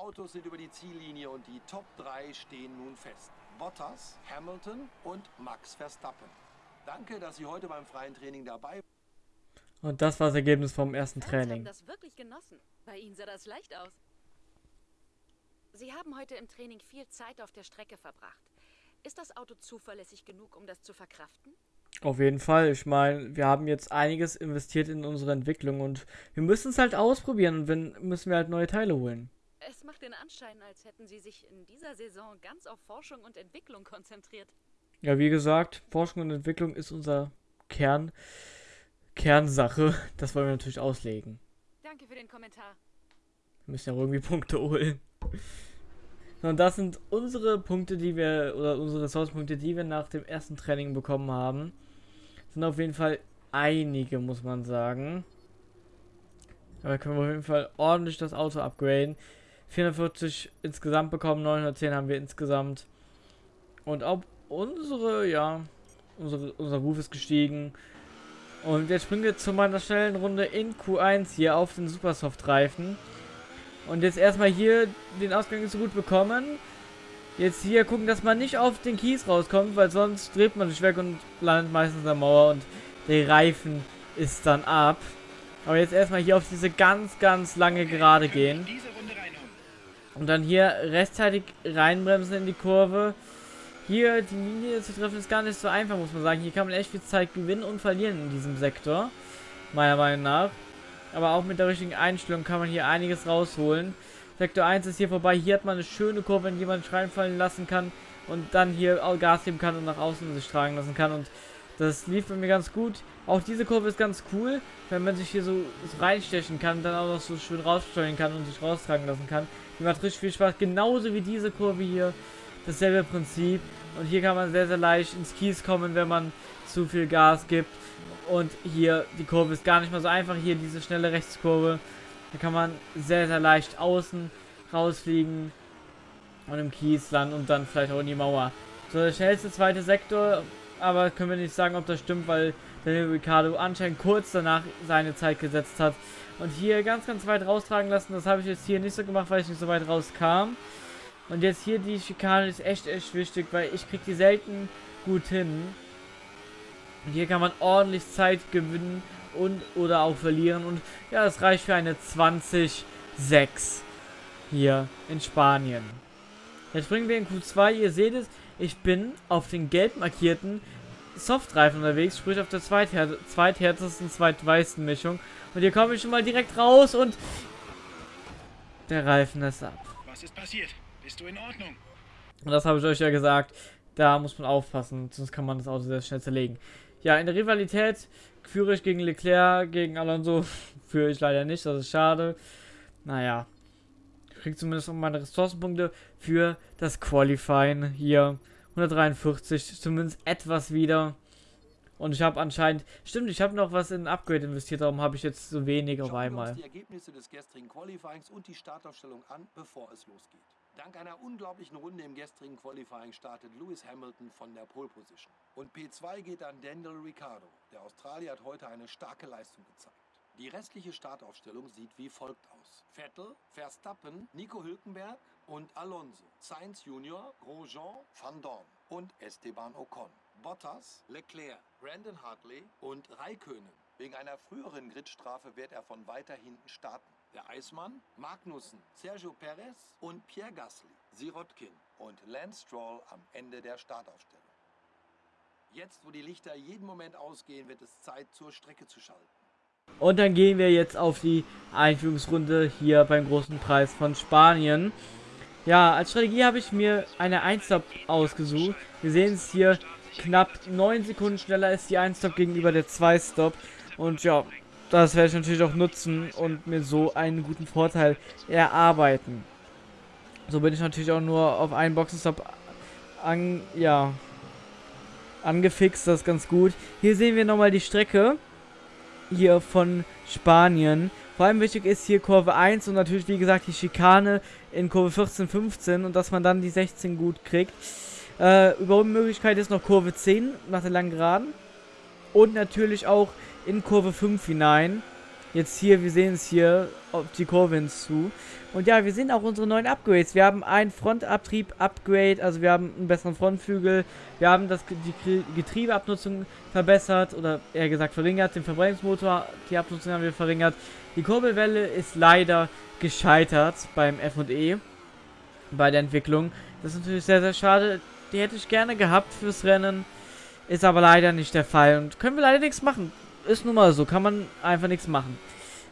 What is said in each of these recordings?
Autos sind über die Ziellinie und die Top 3 stehen nun fest. Bottas, Hamilton und Max Verstappen. Danke, dass Sie heute beim freien Training dabei waren. Und das war das Ergebnis vom ersten Training. haben das wirklich genossen. Bei Ihnen sah das leicht aus. Sie haben heute im Training viel Zeit auf der Strecke verbracht. Ist das Auto zuverlässig genug, um das zu verkraften? Auf jeden Fall. Ich meine, wir haben jetzt einiges investiert in unsere Entwicklung und wir müssen es halt ausprobieren und wenn müssen wir halt neue Teile holen. Es macht den Anschein, als hätten Sie sich in dieser Saison ganz auf Forschung und Entwicklung konzentriert. Ja, wie gesagt, Forschung und Entwicklung ist unser Kern, Kernsache. Das wollen wir natürlich auslegen. Danke für den Kommentar. Wir müssen ja irgendwie Punkte holen. Und das sind unsere Punkte, die wir, oder unsere Ressourcenpunkte, die wir nach dem ersten Training bekommen haben. Sind auf jeden Fall einige, muss man sagen. Aber können wir auf jeden Fall ordentlich das Auto upgraden. 440 insgesamt bekommen, 910 haben wir insgesamt. Und auch unsere, ja, unsere, unser Ruf ist gestiegen. Und jetzt springen wir zu meiner schnellen Runde in Q1 hier auf den Supersoft-Reifen. Und jetzt erstmal hier den Ausgang so gut bekommen. Jetzt hier gucken, dass man nicht auf den Kies rauskommt, weil sonst dreht man sich weg und landet meistens an der Mauer und der Reifen ist dann ab. Aber jetzt erstmal hier auf diese ganz, ganz lange Gerade gehen. Und dann hier rechtzeitig reinbremsen in die Kurve. Hier die Linie zu treffen ist gar nicht so einfach, muss man sagen. Hier kann man echt viel Zeit gewinnen und verlieren in diesem Sektor. Meiner Meinung nach. Aber auch mit der richtigen Einstellung kann man hier einiges rausholen. Sektor 1 ist hier vorbei. Hier hat man eine schöne Kurve, in die man reinfallen lassen kann. Und dann hier Gas geben kann und nach außen sich tragen lassen kann. Und das lief bei mir ganz gut. Auch diese Kurve ist ganz cool, wenn man sich hier so, reinstechen kann, dann auch noch so schön raussteuern kann und sich raustragen lassen kann. Die macht richtig viel Spaß. Genauso wie diese Kurve hier. Dasselbe Prinzip. Und hier kann man sehr, sehr leicht ins Kies kommen, wenn man zu viel Gas gibt. Und hier, die Kurve ist gar nicht mal so einfach. Hier diese schnelle Rechtskurve. Da kann man sehr, sehr leicht außen rausfliegen. Und im Kies landen und dann vielleicht auch in die Mauer. So, der schnellste zweite Sektor. Aber können wir nicht sagen, ob das stimmt, weil Daniel Ricciardo anscheinend kurz danach seine Zeit gesetzt hat. Und hier ganz, ganz weit raustragen lassen. Das habe ich jetzt hier nicht so gemacht, weil ich nicht so weit rauskam. Und jetzt hier die Schikane ist echt, echt wichtig, weil ich kriege die selten gut hin. Und hier kann man ordentlich Zeit gewinnen und oder auch verlieren. Und ja, das reicht für eine 20-6 hier in Spanien. Jetzt springen wir in Q2. Ihr seht es, ich bin auf den gelb markierten Softreifen unterwegs, sprich auf der zweithär zweithärtesten, zweitweißen Mischung. Und hier komme ich schon mal direkt raus und der Reifen ist ab. Was ist passiert? Bist du in Ordnung? Und das habe ich euch ja gesagt. Da muss man aufpassen, sonst kann man das Auto sehr schnell zerlegen. Ja, in der Rivalität führe ich gegen Leclerc, gegen Alonso führe ich leider nicht, das ist schade. Naja, ich kriege zumindest noch meine Ressourcenpunkte für das Qualifying hier. 143, zumindest etwas wieder. Und ich habe anscheinend, stimmt, ich habe noch was in ein Upgrade investiert, darum habe ich jetzt so wenig auf einmal. die Ergebnisse des gestrigen Qualifyings und die Startaufstellung an, bevor es losgeht. Dank einer unglaublichen Runde im gestrigen Qualifying startet Lewis Hamilton von der Pole Position. Und P2 geht an Daniel Ricciardo. Der Australier hat heute eine starke Leistung gezeigt. Die restliche Startaufstellung sieht wie folgt aus. Vettel, Verstappen, Nico Hülkenberg und Alonso. Sainz Junior, Grosjean, Van Dorn und Esteban Ocon. Bottas, Leclerc, Brandon Hartley und Raikkonen. Wegen einer früheren Gridstrafe wird er von weiter hinten starten. Der Eismann, Magnussen, Sergio Perez und Pierre Gasly, Sirotkin und Lance Stroll am Ende der Startaufstellung. Jetzt, wo die Lichter jeden Moment ausgehen, wird es Zeit, zur Strecke zu schalten. Und dann gehen wir jetzt auf die Einführungsrunde hier beim großen Preis von Spanien. Ja, als Strategie habe ich mir eine 1-Stop ausgesucht. Wir sehen es hier, knapp 9 Sekunden schneller ist die 1-Stop gegenüber der 2-Stop. Und ja, das werde ich natürlich auch nutzen und mir so einen guten Vorteil erarbeiten. So bin ich natürlich auch nur auf einen Boxenstopp an, ja, angefixt, das ist ganz gut. Hier sehen wir nochmal die Strecke hier von Spanien. Vor allem wichtig ist hier Kurve 1 und natürlich, wie gesagt, die Schikane in Kurve 14, 15 und dass man dann die 16 gut kriegt. Äh, Überholmöglichkeit ist noch Kurve 10 nach der langen Geraden. Und natürlich auch in Kurve 5 hinein. Jetzt hier, wir sehen es hier auf die Kurve hinzu. Und ja, wir sehen auch unsere neuen Upgrades. Wir haben ein Frontabtrieb-Upgrade, also wir haben einen besseren Frontflügel. Wir haben das, die Getriebeabnutzung verbessert oder eher gesagt verringert. Den Verbrennungsmotor, die Abnutzung haben wir verringert. Die Kurbelwelle ist leider gescheitert beim F&E, bei der Entwicklung. Das ist natürlich sehr, sehr schade. Die hätte ich gerne gehabt fürs Rennen. Ist aber leider nicht der Fall. Und können wir leider nichts machen. Ist nun mal so. Kann man einfach nichts machen.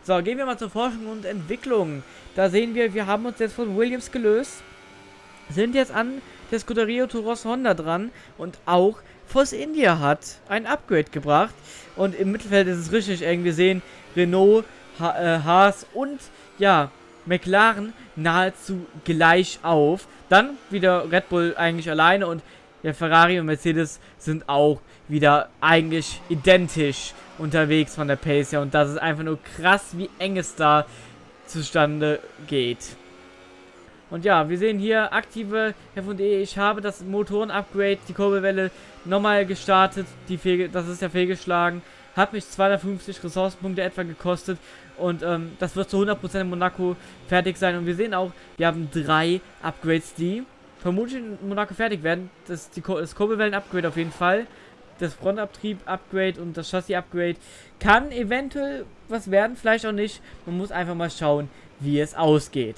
So, gehen wir mal zur Forschung und Entwicklung. Da sehen wir, wir haben uns jetzt von Williams gelöst. Sind jetzt an der Scuderia Toros Honda dran. Und auch Force India hat ein Upgrade gebracht. Und im Mittelfeld ist es richtig eng. Wir sehen Renault, ha äh, Haas und, ja, McLaren nahezu gleich auf. Dann wieder Red Bull eigentlich alleine und der Ferrari und Mercedes sind auch wieder eigentlich identisch unterwegs von der Pace her. Und das ist einfach nur krass, wie eng es da zustande geht. Und ja, wir sehen hier aktive F&E. Ich habe das Motoren-Upgrade, die Kurbelwelle, nochmal gestartet. Die Fehl, das ist ja fehlgeschlagen. Hat mich 250 Ressourcenpunkte etwa gekostet. Und ähm, das wird zu 100% in Monaco fertig sein. Und wir sehen auch, wir haben drei Upgrades, die vermutlich in Monaco fertig werden. Das, die, das Kurbelwellen-Upgrade auf jeden Fall. Das Frontabtrieb-Upgrade und das Chassis-Upgrade kann eventuell was werden, vielleicht auch nicht. Man muss einfach mal schauen, wie es ausgeht.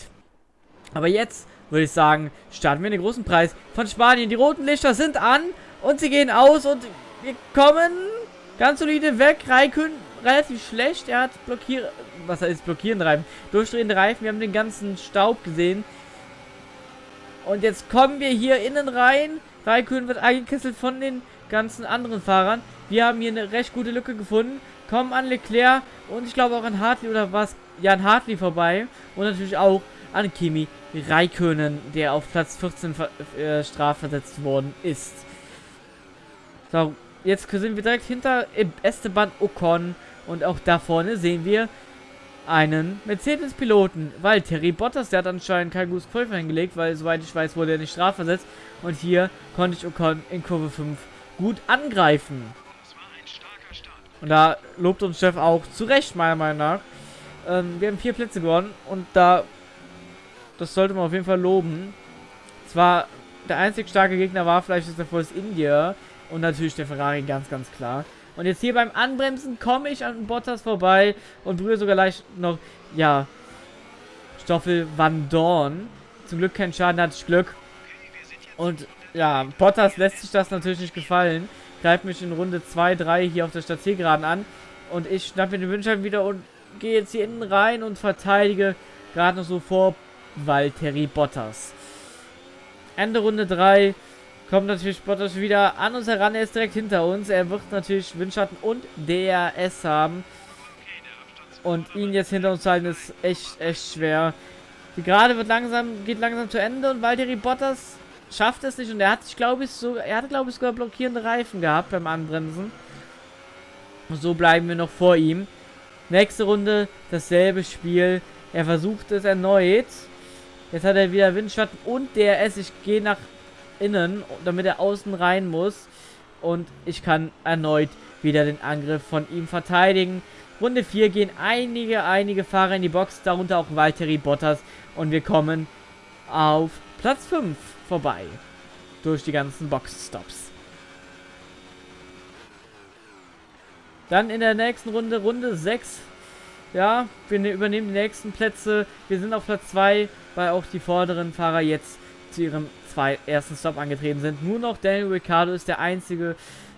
Aber jetzt würde ich sagen, starten wir den großen Preis von Spanien. Die roten Lichter sind an und sie gehen aus und wir kommen ganz solide weg. Raikön relativ schlecht. Er hat blockiert, was heißt blockierende Reifen? Durchdrehende Reifen. Wir haben den ganzen Staub gesehen. Und jetzt kommen wir hier innen rein. Raikön wird eingekesselt von den ganzen anderen Fahrern. Wir haben hier eine recht gute Lücke gefunden. Kommen an Leclerc und ich glaube auch an Hartley oder was? Ja, an Hartley vorbei. Und natürlich auch an Kimi Raikönen, der auf Platz 14 äh, strafversetzt worden ist. So, jetzt sind wir direkt hinter Esteban Ocon. Und auch da vorne sehen wir einen Mercedes-Piloten, weil Terry Bottas, der hat anscheinend kein gutes Qualifying hingelegt, weil soweit ich weiß, wurde er nicht strafversetzt. Und hier konnte ich Ocon in Kurve 5 gut angreifen. Und da lobt uns Chef auch zu Recht, meiner Meinung nach. Ähm, wir haben vier Plätze gewonnen und da, das sollte man auf jeden Fall loben. Zwar, der einzig starke Gegner war vielleicht der Force India und natürlich der Ferrari, ganz, ganz klar. Und jetzt hier beim Anbremsen komme ich an Bottas vorbei und berühre sogar leicht noch, ja, Stoffel Van Dorn. Zum Glück kein Schaden, hatte ich Glück. Und ja, Bottas lässt sich das natürlich nicht gefallen. Greift mich in Runde 2, 3 hier auf der Stadtzielgeraden an. Und ich schnappe mir den Windschein wieder und gehe jetzt hier innen rein und verteidige gerade noch so vor Valtteri Bottas. Ende Runde 3 kommt natürlich Bottas wieder an uns heran. Er ist direkt hinter uns. Er wird natürlich Windschatten und DRS haben. Und ihn jetzt hinter uns halten ist echt, echt schwer. Die Gerade wird langsam, geht langsam zu Ende und Valtteri Bottas schafft es nicht und er hat sich glaube ich so er hatte glaube ich sogar blockierende Reifen gehabt beim Anbremsen. Und so bleiben wir noch vor ihm. Nächste Runde dasselbe Spiel. Er versucht es erneut. Jetzt hat er wieder Windschatten und DRS. Ich gehe nach innen, damit er außen rein muss. Und ich kann erneut wieder den Angriff von ihm verteidigen. Runde 4 gehen einige, einige Fahrer in die Box, darunter auch Valtteri Bottas. Und wir kommen auf Platz 5 vorbei. Durch die ganzen Boxstops. Dann in der nächsten Runde, Runde 6. Ja, wir ne-, übernehmen die nächsten Plätze. Wir sind auf Platz 2, weil auch die vorderen Fahrer jetzt zu ihrem zwei, ersten Stop angetreten sind. Nur noch Daniel Ricciardo ist der einzige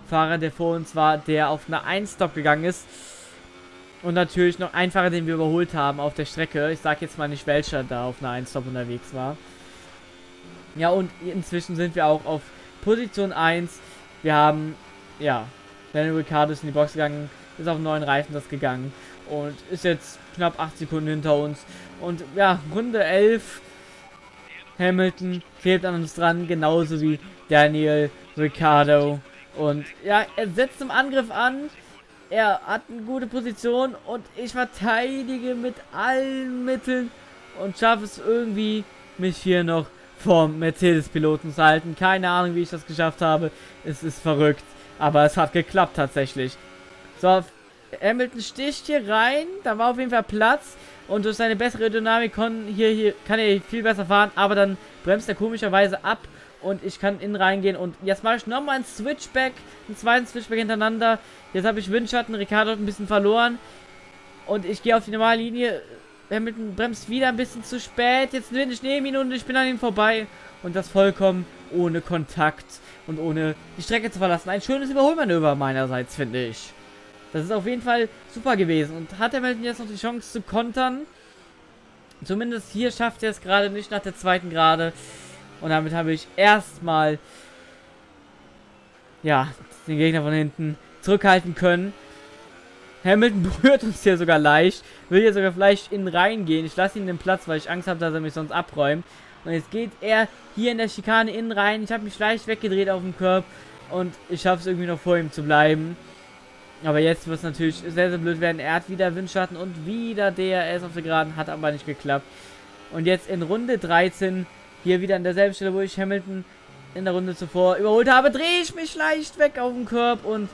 Fahrer, der vor uns war, der auf eine 1-Stop gegangen ist. Und natürlich noch ein Fahrer, den wir überholt haben auf der Strecke. Ich sage jetzt mal nicht, welcher da auf einer 1-Stop unterwegs war. Ja, und inzwischen sind wir auch auf Position 1. Wir haben, ja, Daniel Ricciardo ist in die Box gegangen, ist auf neuen Reifen das gegangen und ist jetzt knapp 8 Sekunden hinter uns. Und ja, Runde 11 Hamilton klebt an uns dran, genauso wie Daniel Ricciardo. Und ja, er setzt im Angriff an. Er hat eine gute Position und ich verteidige mit allen Mitteln und schaffe es irgendwie, mich hier noch vom Mercedes-Piloten zu halten. Keine Ahnung, wie ich das geschafft habe. Es ist verrückt. Aber es hat geklappt tatsächlich. So, Hamilton sticht hier rein. Da war auf jeden Fall Platz. Und durch seine bessere Dynamik kann, hier, hier, kann er viel besser fahren. Aber dann bremst er komischerweise ab. Und ich kann innen reingehen. Und jetzt mache ich nochmal einen Switchback. Einen zweiten Switchback hintereinander. Jetzt habe ich Windschatten. Ricardo hat ein bisschen verloren. Und ich gehe auf die normale Linie. Hamilton bremst wieder ein bisschen zu spät. Jetzt bin ich neben ihn und ich bin an ihm vorbei. Und das vollkommen ohne Kontakt und ohne die Strecke zu verlassen. Ein schönes Überholmanöver meinerseits, finde ich. Das ist auf jeden Fall super gewesen. Und hat Hamilton jetzt noch die Chance zu kontern? Zumindest hier schafft er es gerade nicht nach der zweiten Gerade. Und damit habe ich erstmal, ja, den Gegner von hinten zurückhalten können. Hamilton berührt uns hier sogar leicht. Will hier sogar vielleicht in reingehen. Ich lasse ihn den Platz, weil ich Angst habe, dass er mich sonst abräumt. Und jetzt geht er hier in der Schikane innen rein. Ich habe mich leicht weggedreht auf dem Körb. Und ich schaffe es irgendwie noch vor ihm zu bleiben. Aber jetzt wird es natürlich sehr, sehr blöd werden. Er hat wieder Windschatten und wieder DRS auf der Geraden. Hat aber nicht geklappt. Und jetzt in Runde 13, hier wieder an derselben Stelle, wo ich Hamilton in der Runde zuvor überholt habe, drehe ich mich leicht weg auf dem Körb und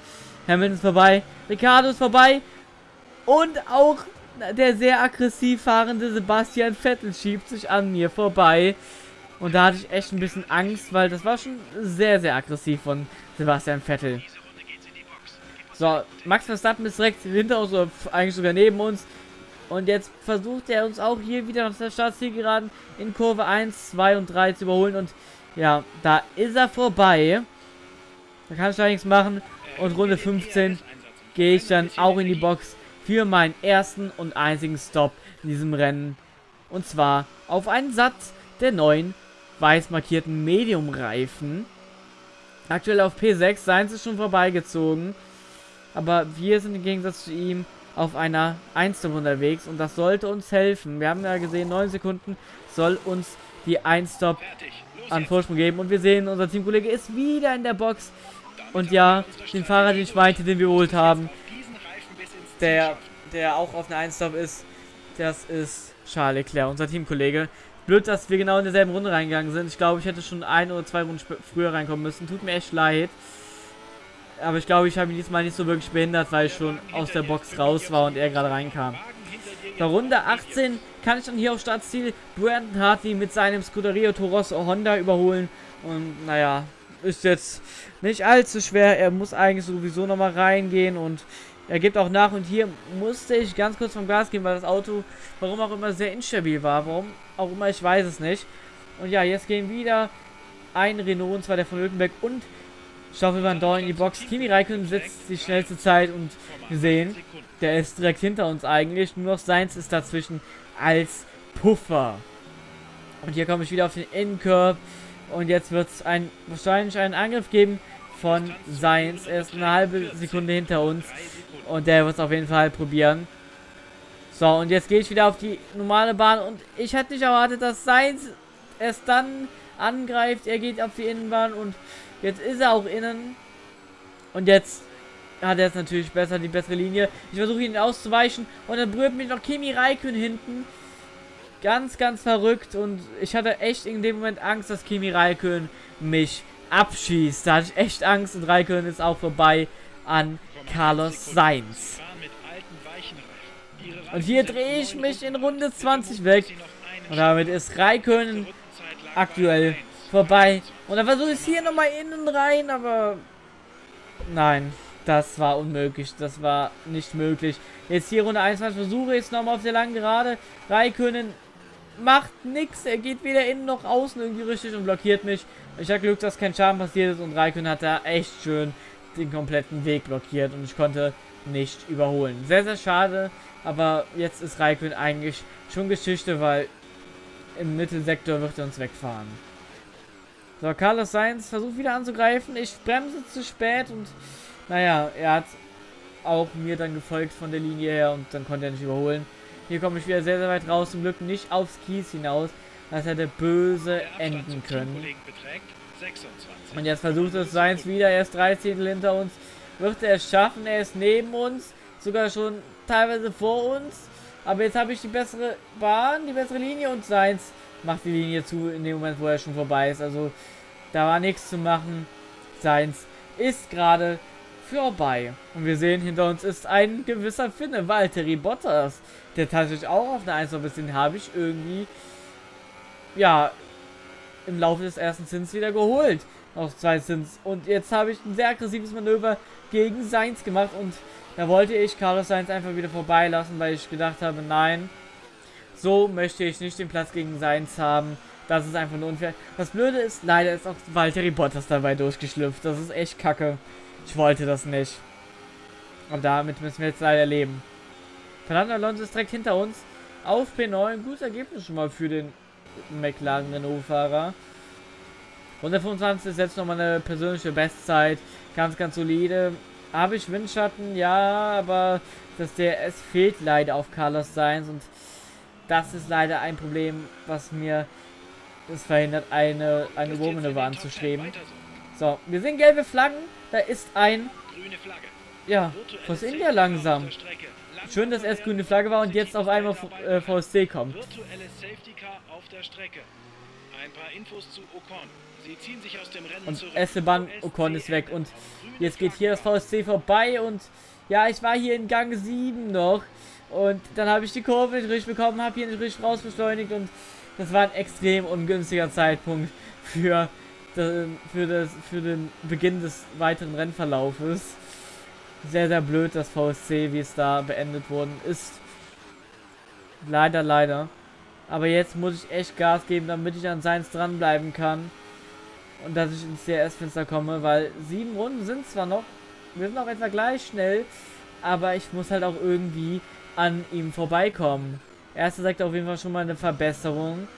Hamilton ist vorbei. Ricardo ist vorbei. Und auch der sehr aggressiv fahrende Sebastian Vettel schiebt sich an mir vorbei. Und da hatte ich echt ein bisschen Angst, weil das war schon sehr, sehr aggressiv von Sebastian Vettel. So, Max Verstappen ist direkt hinter uns, oder eigentlich sogar neben uns. Und jetzt versucht er uns auch hier wieder nach der Startzielgeraden in Kurve 1, 2 und 3 zu überholen. Und ja, da ist er vorbei. Da kann ich nichts machen. Und Runde 15 gehe ich dann auch in die Box für meinen ersten und einzigen Stop in diesem Rennen. Und zwar auf einen Satz der neuen weiß markierten Medium-Reifen. Aktuell auf P6, seien sie schon vorbeigezogen. Aber wir sind im Gegensatz zu ihm auf einer 1 unterwegs und das sollte uns helfen. Wir haben ja gesehen, 9 Sekunden soll uns die 1-Stop an Vorsprung geben. Und wir sehen, unser Teamkollege ist wieder in der Box. Und ja, den Fahrer, den ich meinte, den wir geholt haben, der, der auch auf einer 1-Stop ist, das ist Charles Leclerc, unser Teamkollege. Blöd, dass wir genau in derselben Runde reingegangen sind. Ich glaube, ich hätte schon ein oder zwei Runden früher reinkommen müssen. Tut mir echt leid. Aber ich glaube, ich habe ihn diesmal nicht so wirklich behindert, weil ich schon aus der Box raus war und er gerade reinkam. Bei Runde 18 kann ich dann hier auf Startziel Brandon Hartley mit seinem Scuderia Torosso Honda überholen. Und naja, ist jetzt nicht allzu schwer. Er muss eigentlich sowieso nochmal reingehen und er gibt auch nach. Und hier musste ich ganz kurz vom Gas gehen, weil das Auto, warum auch immer, sehr instabil war. Warum auch immer, ich weiß es nicht. Und ja, jetzt gehen wieder ein Renault, und zwar der von Hülkenberg und Stoffel Van Dorn in die Box. Kimi Räikkönen setzt die schnellste Zeit und wir sehen, der ist direkt hinter uns eigentlich. Nur noch Seins ist dazwischen als Puffer. Und hier komme ich wieder auf den Innencurve. Und jetzt wird es ein, wahrscheinlich einen Angriff geben von Seins. Er ist eine halbe Sekunde hinter uns. Und der wird es auf jeden Fall probieren. So, und jetzt gehe ich wieder auf die normale Bahn. Und ich hätte nicht erwartet, dass Seins erst dann angreift. Er geht auf die Innenbahn und jetzt ist er auch innen. Und jetzt hat er jetzt natürlich besser die bessere Linie. Ich versuche ihn auszuweichen. Und dann berührt mich noch Kimi Raikön hinten. Ganz, ganz verrückt. Und ich hatte echt in dem Moment Angst, dass Kimi Raikön mich abschießt. Da hatte ich echt Angst. Und Raikön ist auch vorbei an Carlos Sainz. Und hier drehe ich mich in Runde 20 weg. Und damit ist Raikön aktuell vorbei. Und dann versuche ich hier nochmal innen rein, aber nein, das war unmöglich. Das war nicht möglich. Jetzt hier Runde 21 versuche ich es nochmal auf der langen Gerade. Raikönen macht nichts. Er geht weder innen noch außen irgendwie richtig und blockiert mich. Ich habe Glück, dass kein Schaden passiert ist und Raikön hat da echt schön den kompletten Weg blockiert und ich konnte nicht überholen. Sehr, sehr schade, aber jetzt ist Raikön eigentlich schon Geschichte, weil im Mittelsektor wird er uns wegfahren. So, Carlos Sainz versucht wieder anzugreifen. Ich bremse zu spät und naja, er hat auch mir dann gefolgt von der Linie her und dann konnte er nicht überholen. Hier komme ich wieder sehr, sehr weit raus. Zum Glück nicht aufs Kies hinaus. Das hätte böse enden können. Und jetzt versucht es Sainz wieder. Er ist 13 hinter uns. Wird er es schaffen? Er ist neben uns. Sogar schon teilweise vor uns. Aber jetzt habe ich die bessere Bahn, die bessere Linie und Sainz macht die Linie zu in dem Moment, wo er schon vorbei ist. Also da war nichts zu machen. Sainz ist gerade vorbei. Und wir sehen, hinter uns ist ein gewisser Finne, Valtteri Bottas. Der tatsächlich auch auf eine 1 noch bisschen habe ich irgendwie, ja, im Laufe des ersten Zins wieder geholt. Auf zwei Zins. Und jetzt habe ich ein sehr aggressives Manöver gegen Sainz gemacht und da wollte ich Carlos Sainz einfach wieder vorbeilassen, weil ich gedacht habe, nein, so möchte ich nicht den Platz gegen Sainz haben. Das ist einfach nur unfair. Das Blöde ist, leider ist auch Valtteri Bottas dabei durchgeschlüpft. Das ist echt kacke. Ich wollte das nicht. Aber damit müssen wir jetzt leider leben. Fernando Alonso ist direkt hinter uns. Auf P9. Gutes Ergebnis schon mal für den McLaren Renault-Fahrer. Runde 25 ist jetzt nochmal eine persönliche Bestzeit. Ganz, ganz solide. Habe ich Windschatten? Ja, aber das DRS fehlt leider auf Carlos Sainz und das ist leider ein Problem, was mir es verhindert, eine, eine Wurmmanöver anzustreben. So, wir sehen gelbe Flaggen. Da ist ein... Ja, Force India langsam. Schön, dass erst grüne Flagge war und jetzt auf einmal äh, VSC kommt. Und Esteban Ocon ist weg und jetzt geht hier das VSC vorbei und ja, ich war hier in Gang 7 noch und dann habe ich die Kurve nicht richtig bekommen, habe hier nicht richtig rausbeschleunigt und das war ein extrem ungünstiger Zeitpunkt für, für, das, für den Beginn des weiteren Rennverlaufes. Sehr, sehr blöd, das VSC, wie es da beendet worden ist. Leider, leider. Aber jetzt muss ich echt Gas geben, damit ich an Seins dranbleiben kann. Und dass ich ins CRS-Fenster komme, weil sieben Runden sind zwar noch, wir sind auch etwa gleich schnell, aber ich muss halt auch irgendwie an ihm vorbeikommen. Erster sagt auf jeden Fall schon mal eine Verbesserung.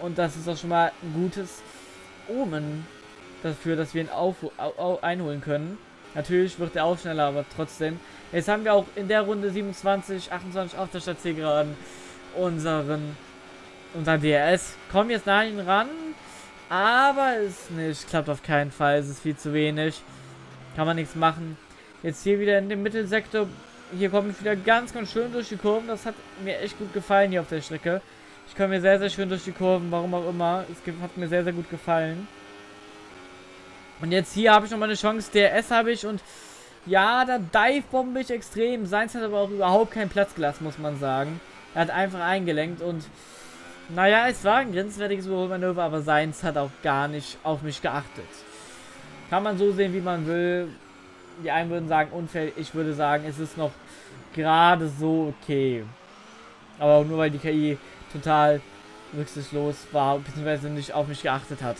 Und das ist auch schon mal ein gutes Omen dafür, dass wir ihn auf, einholen können. Natürlich wird er auch schneller, aber trotzdem. Jetzt haben wir auch in der Runde 27, 28 auf der Stadt gerade unseren, unser DRS. Kommen jetzt nach ihn ran, aber es nicht, klappt auf keinen Fall. Es ist viel zu wenig. Kann man nichts machen. Jetzt hier wieder in dem Mittelsektor hier komme ich wieder ganz, ganz schön durch die Kurven. Das hat mir echt gut gefallen hier auf der Strecke. Ich komme mir sehr, sehr schön durch die Kurven, warum auch immer. Es hat mir sehr, sehr gut gefallen. Und jetzt hier habe ich nochmal eine Chance. DRS habe ich und ja, da dive-bombe ich extrem. Seins hat aber auch überhaupt keinen Platz gelassen, muss man sagen. Er hat einfach eingelenkt und naja, es war ein grenzwertiges Überholmanöver, aber Seins hat auch gar nicht auf mich geachtet. Kann man so sehen, wie man will die einen würden sagen unfair, ich würde sagen, es ist noch gerade so okay. Aber nur weil die KI total rücksichtslos war, beziehungsweise nicht auf mich geachtet hat.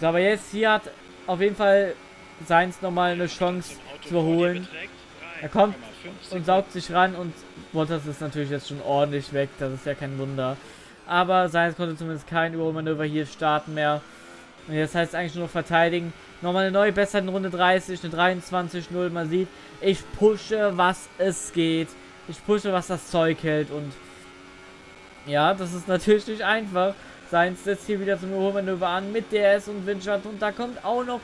So, aber jetzt hier hat auf jeden Fall Seins nochmal eine Chance zu überholen. Er kommt und saugt sich ran und Bottas ist natürlich jetzt schon ordentlich weg, das ist ja kein Wunder. Aber Seins konnte zumindest kein Überholmanöver hier starten mehr. Und jetzt heißt es eigentlich nur noch verteidigen. Nochmal eine neue Bestzeit in Runde 30, eine 23-0. Man sieht, ich pushe, was es geht. Ich pushe, was das Zeug hält. Und ja, das ist natürlich nicht einfach. Seins setzt hier wieder zum Überholmanöver an mit DS und Windschatten. Und da kommt auch noch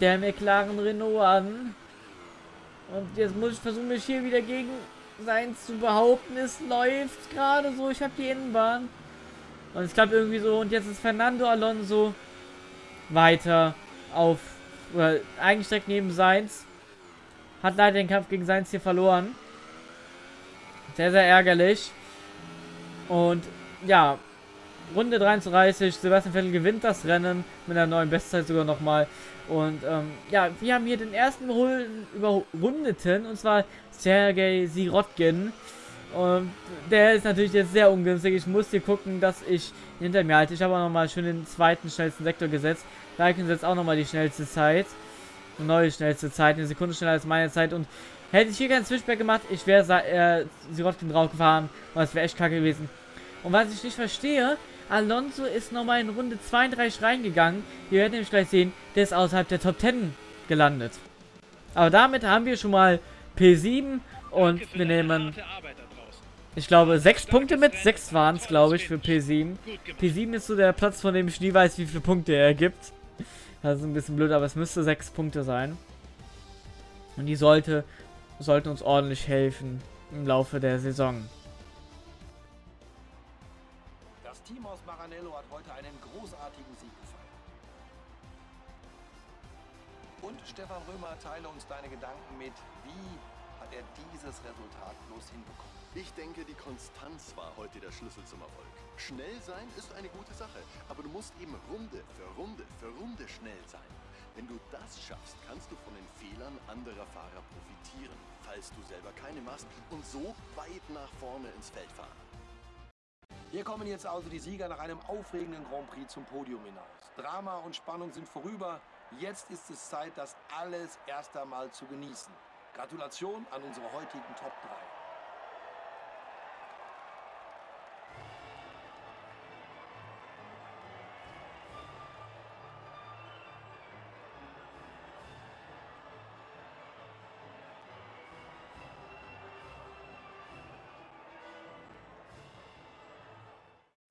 der McLaren Renault an. Und jetzt muss ich versuchen, mich hier wieder gegen Seins zu behaupten. Es läuft gerade so. Ich habe die Innenbahn. Und es klappt irgendwie so. Und jetzt ist Fernando Alonso weiter auf, oder eingestreckt neben Seins. Hat leider den Kampf gegen Seins hier verloren. Sehr, sehr ärgerlich. Und ja, Runde 33, Sebastian Vettel gewinnt das Rennen mit einer neuen Bestzeit sogar nochmal. Und ähm, ja, wir haben hier den ersten Überrundeten, und zwar Sergei Sirotkin. Und der ist natürlich jetzt sehr ungünstig. Ich muss hier gucken, dass ich hinter mir halte. Ich habe auch nochmal schön den zweiten schnellsten Sektor gesetzt. Raikkonen setzt auch nochmal die schnellste Zeit. Eine neue schnellste Zeit, eine Sekunde schneller als meine Zeit. Und hätte ich hier keinen Switchback gemacht, ich wäre äh, Sirotkin drauf gefahren. Und das wäre echt kacke gewesen. Und was ich nicht verstehe, Alonso ist nochmal in Runde 32 reingegangen. Ihr werdet nämlich gleich sehen, der ist außerhalb der Top 10 gelandet. Aber damit haben wir schon mal P7 und wir nehmen ich glaube, sechs Punkte mit. Sechs waren es, glaube ich, für P7. P7 ist so der Platz, von dem ich nie weiß, wie viele Punkte er gibt. Das ist ein bisschen blöd, aber es müsste sechs Punkte sein. Und die sollte, sollten uns ordentlich helfen im Laufe der Saison. Das Team aus Maranello hat heute einen großartigen Sieg gefeiert. Und Stefan Römer, teile uns deine Gedanken mit. Wie hat er dieses Resultat bloß hinbekommen? Ich denke, die Konstanz war heute der Schlüssel zum Erfolg. Schnell sein ist eine gute Sache, aber du musst eben Runde für Runde für Runde schnell sein. Wenn du das schaffst, kannst du von den Fehlern anderer Fahrer profitieren, falls du selber keine machst und so weit nach vorne ins Feld fahren. Hier kommen jetzt also die Sieger nach einem aufregenden Grand Prix zum Podium hinaus. Drama und Spannung sind vorüber. Jetzt ist es Zeit, das alles erst einmal zu genießen. Gratulation an unsere heutigen Top 3.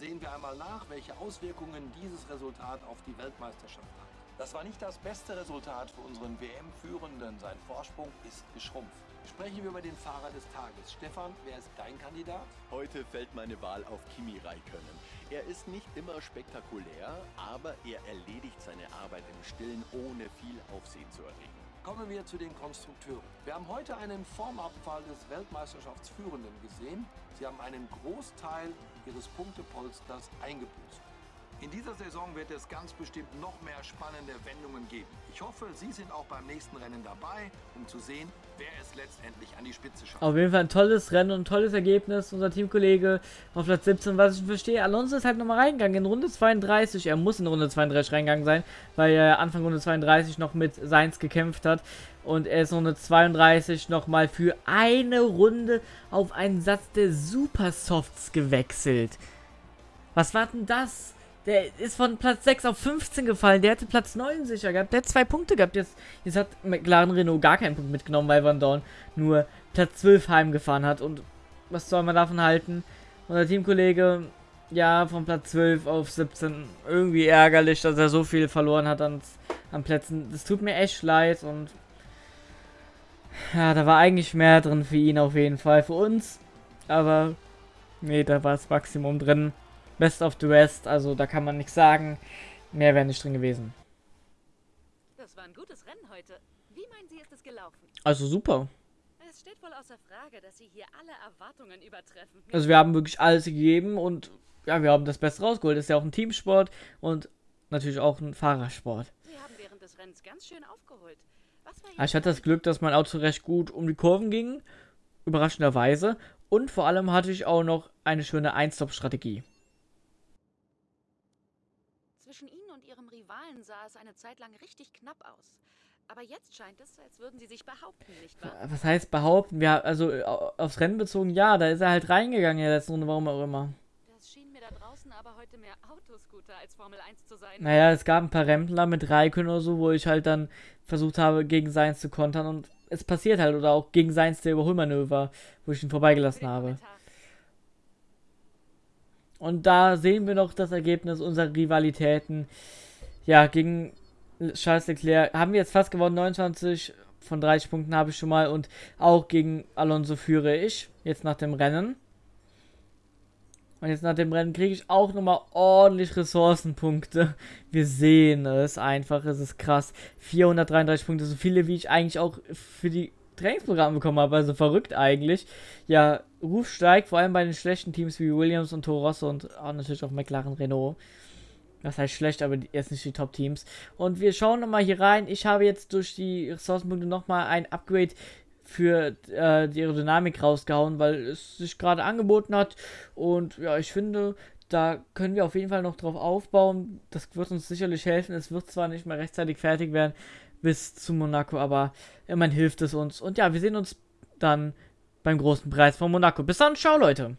Sehen wir einmal nach, welche Auswirkungen dieses Resultat auf die Weltmeisterschaft hat. Das war nicht das beste Resultat für unseren WM-Führenden. Sein Vorsprung ist geschrumpft. Sprechen wir über den Fahrer des Tages. Stefan, wer ist dein Kandidat? Heute fällt meine Wahl auf Kimi Räikkönen. Er ist nicht immer spektakulär, aber er erledigt seine Arbeit im Stillen, ohne viel Aufsehen zu erregen. Kommen wir zu den Konstrukteuren. Wir haben heute einen Formabfall des Weltmeisterschaftsführenden gesehen. Sie haben einen Großteil ihres Punktepolsters eingebüßt. In dieser Saison wird es ganz bestimmt noch mehr spannende Wendungen geben. Ich hoffe, Sie sind auch beim nächsten Rennen dabei, um zu sehen, wer es letztendlich an die Spitze schafft. Auf jeden Fall ein tolles Rennen und ein tolles Ergebnis. Unser Teamkollege auf Platz 17, was ich verstehe. Alonso ist halt nochmal reingegangen in Runde 32. Er muss in Runde 32 reingegangen sein, weil er Anfang Runde 32 noch mit Seins gekämpft hat. Und er ist Runde 32 nochmal für eine Runde auf einen Satz der Supersofts gewechselt. Was war denn das? Der ist von Platz 6 auf 15 gefallen. Der hätte Platz 9 sicher gehabt. Der hat zwei Punkte gehabt. Jetzt, jetzt hat McLaren Renault gar keinen Punkt mitgenommen, weil Van Dorn nur Platz 12 heimgefahren hat. Und was soll man davon halten? Unser Teamkollege, ja, von Platz 12 auf 17. Irgendwie ärgerlich, dass er so viel verloren hat an, an Plätzen. Das tut mir echt leid. Und ja, da war eigentlich mehr drin für ihn auf jeden Fall. Für uns. Aber nee, da war das Maximum drin. Best of the Rest, also da kann man nichts sagen. Mehr wäre nicht drin gewesen. Das war ein gutes Rennen heute. Wie meinen Sie, ist es gelaufen? Also super. Es steht wohl außer Frage, dass Sie hier alle Erwartungen übertreffen. Also wir haben wirklich alles gegeben und ja, wir haben das Beste rausgeholt. Das ist ja auch ein Teamsport und natürlich auch ein Fahrersport. Sie haben während des Rennens ganz schön aufgeholt. Ich hatte das Glück, dass mein Auto recht gut um die Kurven ging, überraschenderweise. Und vor allem hatte ich auch noch eine schöne Ein-Stop-Strategie. Zwischen Ihnen Rivalen sah es eine Zeit lang richtig knapp aus. Aber jetzt scheint es, als würden Sie sich behaupten, nicht wahr? Was heißt behaupten? Wir, also äh, aufs Rennen bezogen, ja, da ist er halt reingegangen in der letzten Runde, warum auch immer. Das schien mir da draußen aber heute mehr Autoscooter als Formel 1 zu sein. Naja, es gab ein paar Rempler mit Raikön oder so, wo ich halt dann versucht habe, gegen Seins zu kontern und es passiert halt. Oder auch gegen Seins der Überholmanöver, wo ich ihn vorbeigelassen habe. Und da sehen wir noch das Ergebnis unserer Rivalitäten. Ja, gegen Charles Leclerc haben wir jetzt fast gewonnen. 29 von 30 Punkten habe ich schon mal. Und auch gegen Alonso führe ich. Jetzt nach dem Rennen. Und jetzt nach dem Rennen kriege ich auch nochmal ordentlich Ressourcenpunkte. Wir sehen es einfach. Es ist krass. 433 Punkte. So viele, wie ich eigentlich auch für die Trainingsprogramme bekommen habe. Also verrückt eigentlich. Ja, Ruf steigt, vor allem bei den schlechten Teams wie Williams und Toro Rosso und auch natürlich auch McLaren Renault. Das heißt schlecht, aber jetzt nicht die Top-Teams. Und wir schauen nochmal hier rein. Ich habe jetzt durch die Ressourcenpunkte nochmal ein Upgrade für äh, die Aerodynamik rausgehauen, weil es sich gerade angeboten hat. Und ja, ich finde, da können wir auf jeden Fall noch drauf aufbauen. Das wird uns sicherlich helfen. Es wird zwar nicht mehr rechtzeitig fertig werden bis zu Monaco, aber immerhin hilft es uns. Und ja, wir sehen uns dann beim großen Preis von Monaco. Bis dann, ciao Leute.